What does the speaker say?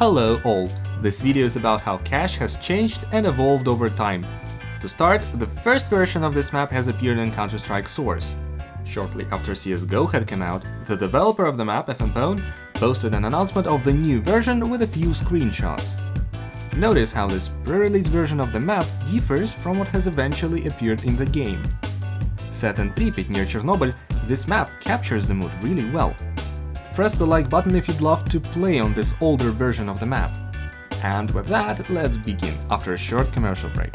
Hello all, this video is about how cache has changed and evolved over time. To start, the first version of this map has appeared in Counter-Strike Source. Shortly after CSGO had come out, the developer of the map, FMPone, posted an announcement of the new version with a few screenshots. Notice how this pre-release version of the map differs from what has eventually appeared in the game. Set in Pripyat near Chernobyl, this map captures the mood really well. Press the like button if you'd love to play on this older version of the map. And with that, let's begin after a short commercial break.